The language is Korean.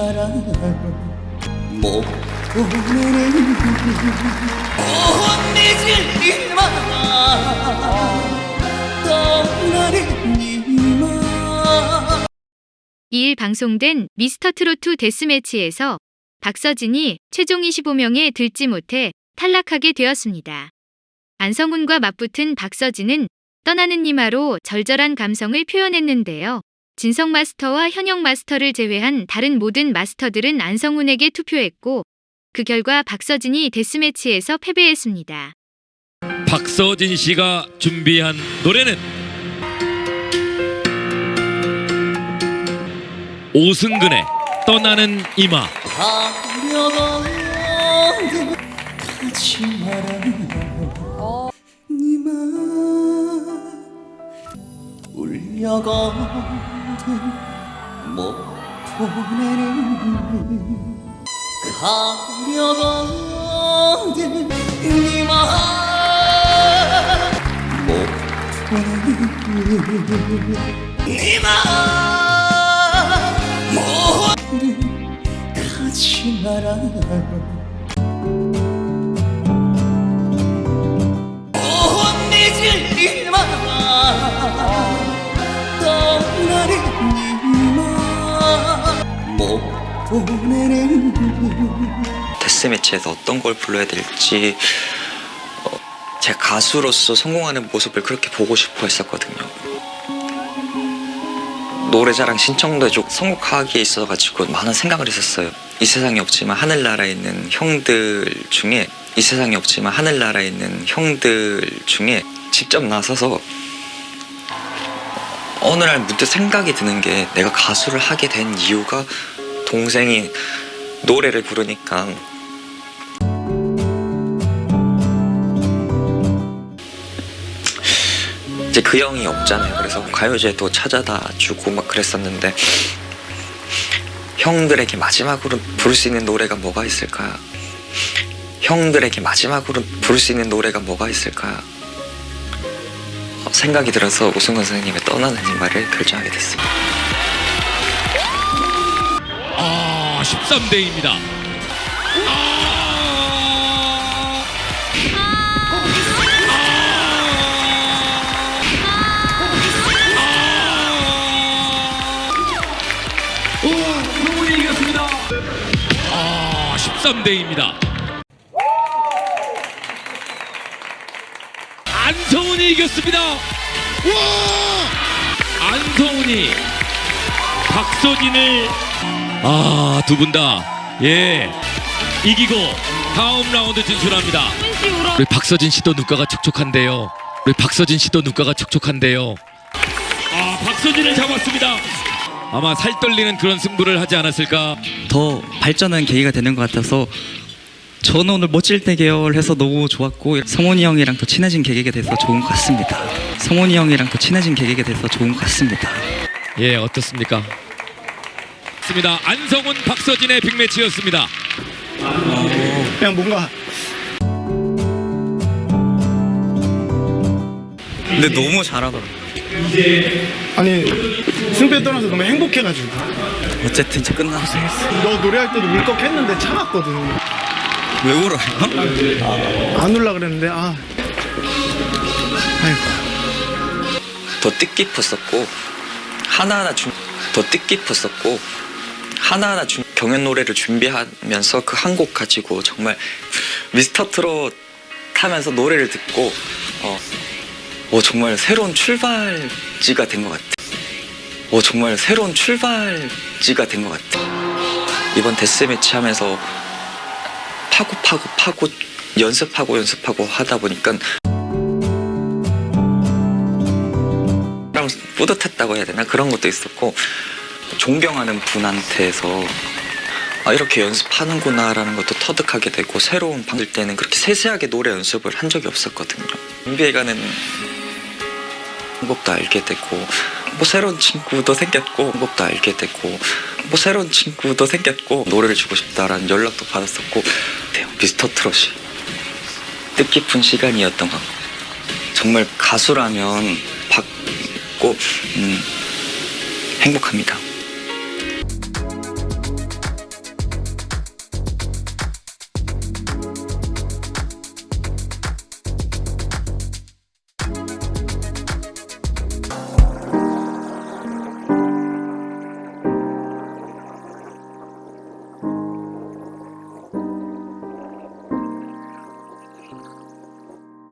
마라 못 보내는 못 잊을 이마 떠나는 이마 2일 방송된 미스터 트로트 데스매치에서 박서진이 최종 25명에 들지 못해 탈락하게 되었습니다. 안성훈과 맞붙은 박서진은 떠나는 니마로 절절한 감성을 표현했는데요. 진성 마스터와 현영 마스터를 제외한 다른 모든 마스터들은 안성훈에게 투표했고 그 결과 박서진이 데스매치에서 패배했습니다. 박서진 씨가 준비한 노래는 오승근의 떠나는 이마. 가려가 울려가는 못 보내는 가려가는 니마 못 보내는 니마 못 가지 마라 데스매치에서 어떤 걸 불러야 될지 어, 제 가수로서 성공하는 모습을 그렇게 보고 싶어 했었거든요. 노래자랑 신청도 선곡하기에 있어가지고 많은 생각을 했었어요. 이 세상에 없지만 하늘나라에 있는 형들 중에 이 세상에 없지만 하늘나라에 있는 형들 중에 직접 나서서 어느 날 문득 생각이 드는 게 내가 가수를 하게 된 이유가 동생이 노래를 부르니까 이제 그 형이 없잖아요. 그래서 가요제도 찾아다 주고 막 그랬었는데 형들에게 마지막으로 부를 수 있는 노래가 뭐가 있을까? 형들에게 마지막으로 부를 수 있는 노래가 뭐가 있을까? 어, 생각이 들어서 오승근 선생님의 떠나는 이 말을 결정하게 됐습니다. 아 13대입니다. 아! 성훈이 이겼습니다 아 13대입니다. 안성훈이 이겼습니다. 와! 안성훈이 박서진을 아, 두 분 다, 예, 이기고 다음 라운드 진출합니다. 우리 박서진 씨도 눈가가 촉촉한데요. 우리 박서진 씨도 눈가가 촉촉한데요. 아, 박서진을 잡았습니다. 아마 살 떨리는 그런 승부를 하지 않았을까. 더 발전하는 계기가 되는 것 같아서 저는 오늘 멋질 때 계열해서 너무 좋았고 성훈이 형이랑 더 친해진 계기가 돼서 좋은 것 같습니다. 성훈이 형이랑 더 친해진 계기가 돼서 좋은 것 같습니다. 예, 어떻습니까? 습니다 안성훈, 박서진의 빅매치였습니다. 그냥 뭔가 근데 너무 잘하더라. 아니 승패 떠나서 너무 행복해가지고 어쨌든 이제 끝나서 너 노래할 때도 울컥했는데 참았거든 왜 울어요? 안 울라 그랬는데 아 아이고 더 뜻깊었었고 하나하나 준, 더 뜻깊었었고 하나하나 준, 경연 노래를 준비하면서 그 한 곡 가지고 정말 미스터 트롯 하면서 노래를 듣고 어, 어 정말 새로운 출발지가 된 것 같아. 어 정말 새로운 출발지가 된 것 같아. 이번 데스 매치 하면서 파고 파고 파고 연습하고 연습하고 하다 보니까 랑 뿌듯했다고 해야 되나 그런 것도 있었고 존경하는 분한테서 아 이렇게 연습하는구나라는 것도 터득하게 되고 새로운 방들 때는 그렇게 세세하게 노래 연습을 한 적이 없었거든요 준비해 가는 방법도 알게 되고 뭐 새로운 친구도 생겼고 방법도 알게 되고 뭐 새로운 친구도 생겼고 노래를 주고 싶다라는 연락도 받았었고 네, 미스터 트롯이 뜻깊은 시간이었던 것 정말 가수라면 받고 음, 행복합니다.